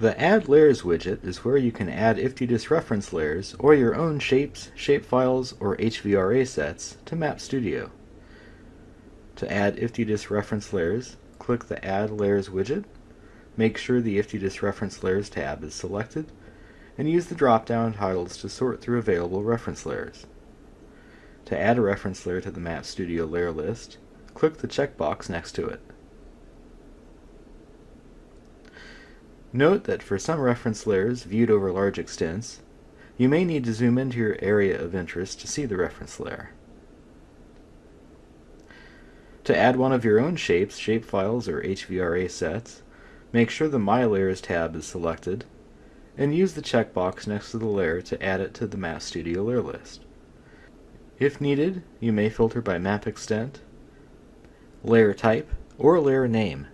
The Add Layers widget is where you can add IFTDIS reference layers or your own shapes, shapefiles, or HVRA sets to Map Studio. To add IFTDIS reference layers, click the Add Layers widget, make sure the IFTDIS Reference Layers tab is selected, and use the drop-down titles to sort through available reference layers. To add a reference layer to the Map Studio layer list, click the checkbox next to it. Note that for some reference layers viewed over large extents, you may need to zoom into your area of interest to see the reference layer. To add one of your own shapes, shapefiles, or HVRA sets, make sure the My Layers tab is selected, and use the checkbox next to the layer to add it to the Map Studio layer list. If needed, you may filter by map extent, layer type, or layer name.